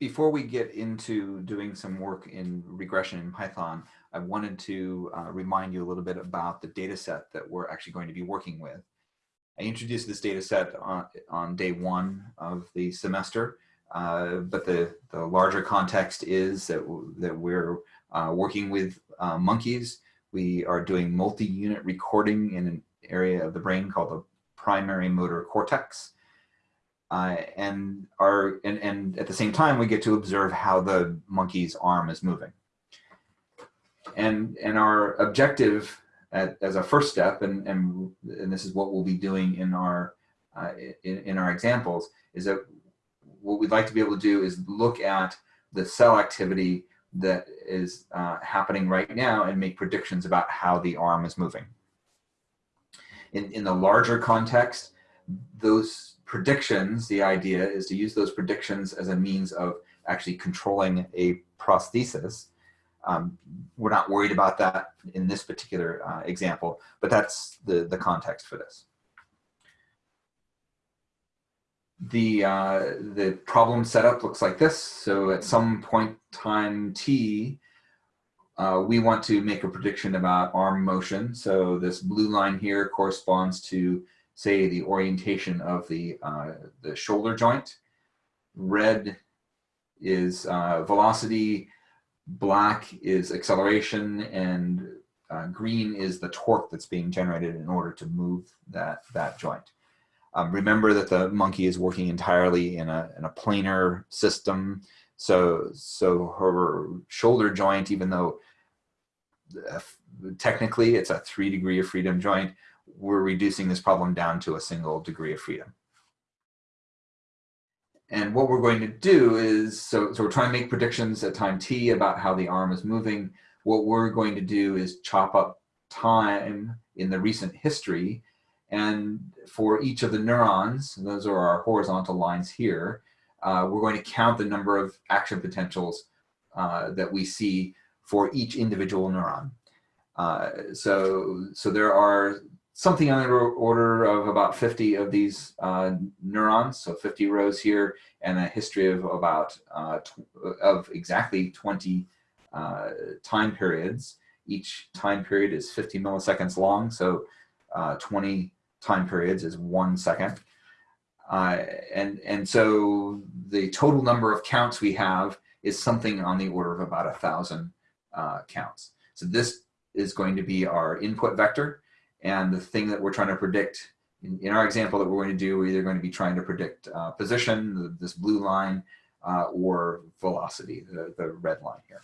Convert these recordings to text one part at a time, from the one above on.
before we get into doing some work in regression in Python, I wanted to uh, remind you a little bit about the data set that we're actually going to be working with. I introduced this data set on, on day one of the semester, uh, but the, the larger context is that, that we're uh, working with uh, monkeys. We are doing multi-unit recording in an area of the brain called the primary motor cortex. Uh, and our and, and at the same time we get to observe how the monkey's arm is moving and and our objective at, as a first step and, and and this is what we'll be doing in our uh, in, in our examples is that what we'd like to be able to do is look at the cell activity that is uh, happening right now and make predictions about how the arm is moving. In, in the larger context, those predictions, the idea is to use those predictions as a means of actually controlling a prosthesis. Um, we're not worried about that in this particular uh, example, but that's the, the context for this. The, uh, the problem setup looks like this. So at some point time t, uh, we want to make a prediction about arm motion. So this blue line here corresponds to say the orientation of the, uh, the shoulder joint. Red is uh, velocity, black is acceleration, and uh, green is the torque that's being generated in order to move that, that joint. Um, remember that the monkey is working entirely in a, in a planar system. So, so her shoulder joint, even though uh, technically it's a three degree of freedom joint, we're reducing this problem down to a single degree of freedom. And what we're going to do is, so, so we're trying to make predictions at time t about how the arm is moving. What we're going to do is chop up time in the recent history. And for each of the neurons, those are our horizontal lines here, uh, we're going to count the number of action potentials uh, that we see for each individual neuron. Uh, so, so there are something on the order of about 50 of these uh, neurons, so 50 rows here, and a history of about, uh, of exactly 20 uh, time periods. Each time period is 50 milliseconds long, so uh, 20 time periods is one second. Uh, and, and so the total number of counts we have is something on the order of about a thousand uh, counts. So this is going to be our input vector. And the thing that we're trying to predict, in, in our example that we're going to do, we're either going to be trying to predict uh, position, this blue line, uh, or velocity, the, the red line here.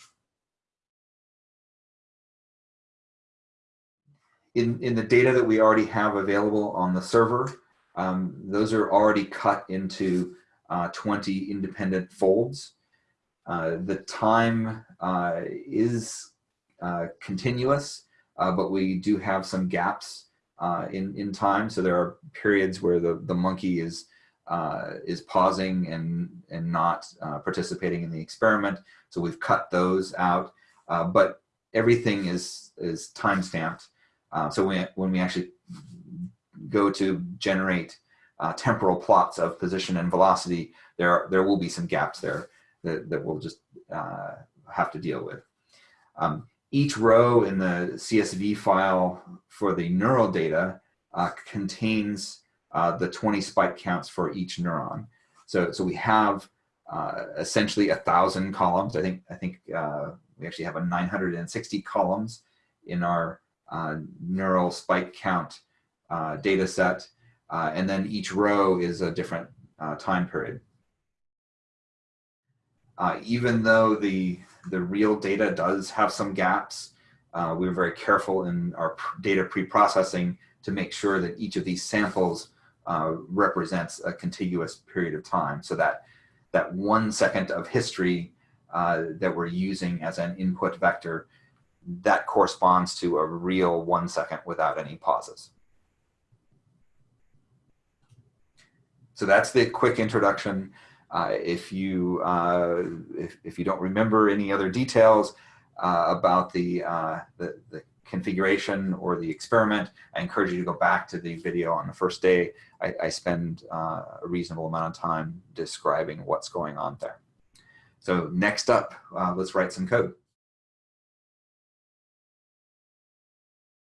In, in the data that we already have available on the server, um, those are already cut into uh, 20 independent folds. Uh, the time uh, is uh, continuous uh, but we do have some gaps uh, in, in time. So there are periods where the, the monkey is, uh, is pausing and, and not uh, participating in the experiment. So we've cut those out, uh, but everything is, is time stamped. Uh, so when, when we actually go to generate temporal plots of position and velocity, there, there will be some gaps there that, that we'll just have to deal with. Um, each row in the CSV file for the neural data uh, contains uh, the 20 spike counts for each neuron. So, so we have uh, essentially a thousand columns. I think, I think uh, we actually have a 960 columns in our uh, neural spike count uh, data set. and then each row is a different time period. Even though the the real data does have some gaps. Uh, we were very careful in our data pre-processing to make sure that each of these samples uh, represents a contiguous period of time so that that one second of history uh, that we're using as an input vector, that corresponds to a real one second without any pauses. So that's the quick introduction. Uh, if you uh, if, if you don't remember any other details uh, about the, uh, the, the configuration or the experiment, I encourage you to go back to the video on the first day. I, I spend uh, a reasonable amount of time describing what's going on there. So next up, let's write some code.